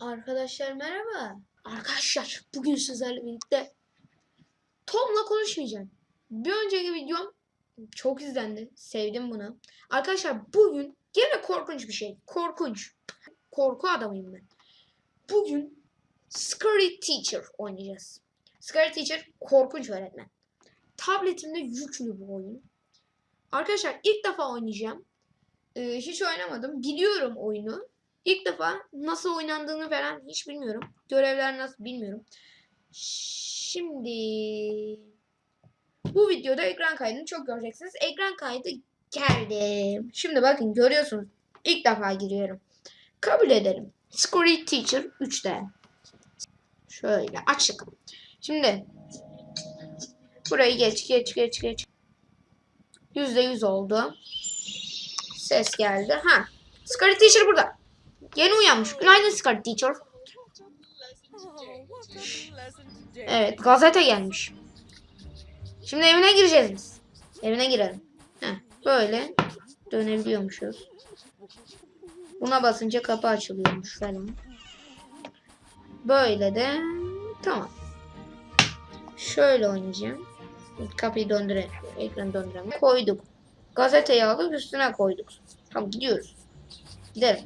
Arkadaşlar merhaba. Arkadaşlar bugün sizlerle birlikte Tom'la konuşmayacağım. Bir önceki videom çok izlendi. Sevdim bunu. Arkadaşlar bugün gene korkunç bir şey. Korkunç. Korku adamıyım ben. Bugün Scary Teacher oynayacağız. Scary Teacher korkunç öğretmen. Tabletimde yüklü bu oyun. Arkadaşlar ilk defa oynayacağım. Ee, hiç oynamadım. Biliyorum oyunu. İlk defa nasıl oynandığını falan hiç bilmiyorum. Görevler nasıl bilmiyorum. Şimdi bu videoda ekran kaydını çok göreceksiniz. Ekran kaydı geldi. Şimdi bakın görüyorsunuz. İlk defa giriyorum. Kabul edelim. Scary Teacher 3'te. Şöyle açık. Şimdi burayı geç geç geç geç. %100 oldu. Ses geldi. Ha. Scary Teacher burada. Yeni uyanmış. Günaydın Scarlet Teacher. Evet gazete gelmiş. Şimdi evine gireceğiz biz. Evine girelim. Heh, böyle dönebiliyormuşuz. Buna basınca kapı açılıyormuş falan. Böyle de tamam. Şöyle oynayacağım. Kapıyı döndürelim. Ekranı döndürelim. Koyduk. Gazeteyi alıp üstüne koyduk. Tamam gidiyoruz. Gidelim.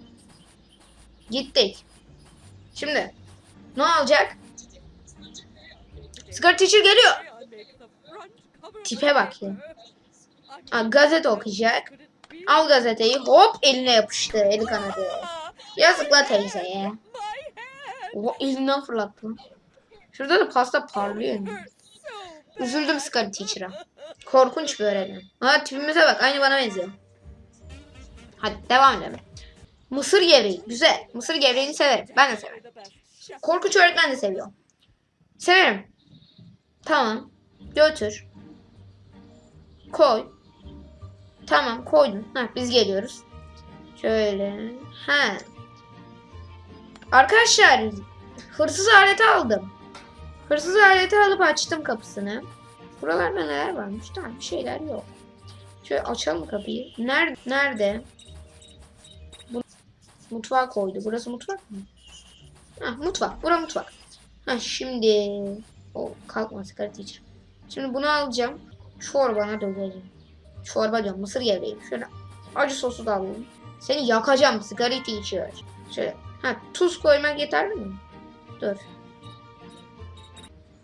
Gittik. Şimdi ne olacak? Sigara teacher geliyor. Tipe bak ya. Ha, gazete okuyacak. Al gazeteyi hop eline yapıştı. Eli kanadı. Yazık la teyzeye. Oha elinden fırlattı. Şurada da pasta parlıyor. Üzüldüm sigara teacher'a. Korkunç bir öğretmen. Ha tipimize bak aynı bana benziyor. Hadi devam edelim. Mısır gevreği. Güzel. Mısır gevreğini severim. Ben de severim. Korkunç öğretmen de seviyor. Severim. Tamam. Götür. Koy. Tamam koydum. Ha, biz geliyoruz. Şöyle. Ha. Arkadaşlar hırsız aleti aldım. Hırsız aleti alıp açtım kapısını. Buralarda neler varmış? Tamam bir şeyler yok. Şöyle açalım kapıyı. Nerede? Nerede? Mutfağa koydu. Burası mutfak mı? Ha mutfak. Bura mutfak. Ha şimdi o kalkma sigara teacher. Şimdi bunu alacağım. Çorbana dökeceğim. Çorba diyorum. Mısır gevreği. Şöyle acı sosu da alayım. Seni yakacağım sigara teacher. Şöyle. Ha tuz koymak yeterli mi? Dur.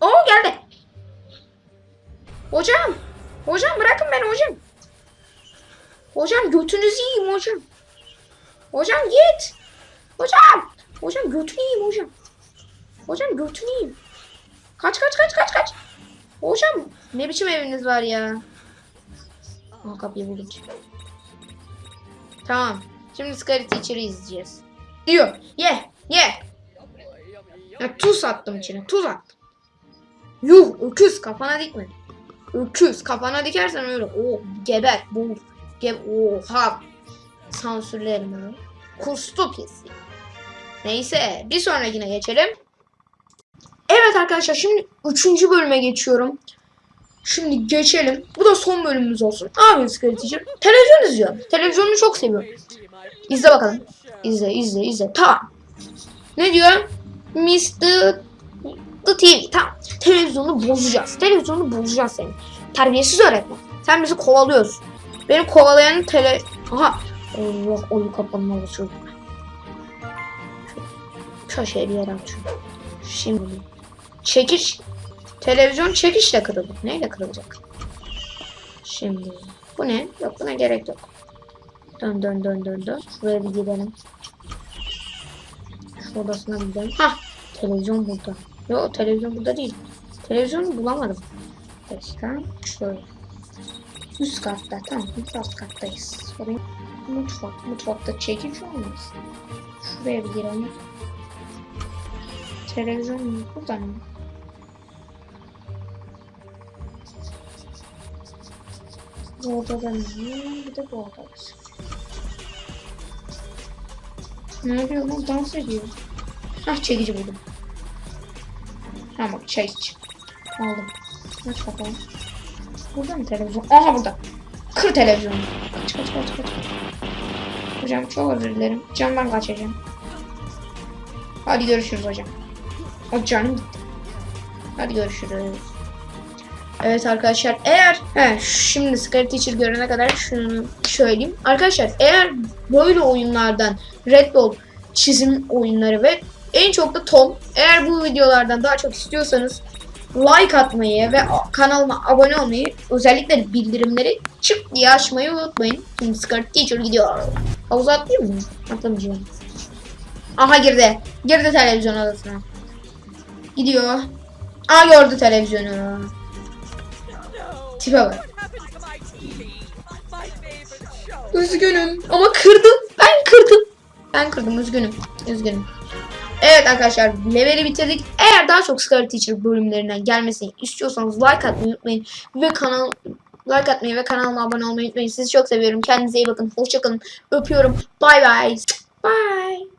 Oo geldi. Hocam. Hocam bırakın beni hocam. Hocam götünüzü yiyeyim hocam. Hocam git. Hocam. Hocam götünü yiyeyim hocam. Hocam götünü yiyeyim. Kaç kaç kaç kaç kaç. Hocam ne biçim eviniz var ya. Aa kapıyı buldum. Tamam. Şimdi Scary Teacher'ı izleyeceğiz. Diyor. Ye. Ye. Ya, tuz attım içine. Tuz attım. Yuh öküz kafana dikme. Öküz kafana dikersen öyle. O geber. Bu. Ge Oha. Sansürlerim onu. Kustu pis. Neyse bir sonrakine geçelim. Evet arkadaşlar şimdi 3. bölüme geçiyorum. Şimdi geçelim. Bu da son bölümümüz olsun. Scary Teacher? Televizyon izliyorum. Televizyonu çok seviyorum. İzle bakalım. İzle izle izle. Tamam. Ne diyor? Mr. The TV. Tamam. Televizyonu bozacağız. Televizyonu bozacağız seni. Terbiyesiz öğretmen. Sen bizi kovalıyorsun. Beni kovalayan tele... Aha. Allah oyun kapanma çocuk. Köşeye bir yere açıyorum. Şimdi çekiş. Televizyon çekişle kırıldı. Neyle kırılacak? Şimdi. Bu ne? Yok buna gerek yok. Dön dön dön dön dön. Şuraya bir gidelim. Şu odasına gidelim. Hah. Televizyon burada. Yok televizyon burada değil. Televizyonu bulamadım. Dakika. Şöyle. Üst katta. Tamam. Üst kattayız. Oraya mutfak. Mutfakta çekici olmaz. Şuraya bir girelim. Televizyon burada mı? Bu odada ne? Bir de bu odada. Ne yapıyor lan? Dans ediyor. Ah çekici buldum. Ha bak iç. Aldım. Aç bakalım. Burada mı televizyon? Aha burada. Kır televizyonu. Kaç kaç kaç kaç. Hocam çok özür dilerim. Camdan kaçacağım. Hadi görüşürüz hocam. O canım gitti. Hadi görüşürüz. Evet arkadaşlar eğer he, şimdi Scary Teacher görene kadar şunu söyleyeyim. Arkadaşlar eğer böyle oyunlardan Red Bull çizim oyunları ve en çok da Tom eğer bu videolardan daha çok istiyorsanız like atmayı ve kanalıma abone olmayı özellikle bildirimleri çık diye açmayı unutmayın. Şimdi Scary Teacher gidiyor. Havuza atlayayım mı? Atlamayacağım. Aha girdi. Girdi televizyon odasına. Gidiyor. Aa gördü televizyonu. Tipe bak. Üzgünüm ama kırdım. Ben kırdım. Ben kırdım üzgünüm. Üzgünüm. Evet arkadaşlar leveli bitirdik. Daha çok Scary Teacher bölümlerinden gelmesini istiyorsanız like atmayı unutmayın. Ve kanal like atmayı ve kanalıma abone olmayı unutmayın. Sizi çok seviyorum. Kendinize iyi bakın. Hoşçakalın. Öpüyorum. Bye bye. Bye.